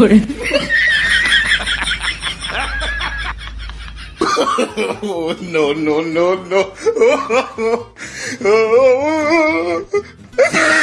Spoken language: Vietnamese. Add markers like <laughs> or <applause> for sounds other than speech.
cười oh, <laughs> no, no, no, no. <laughs>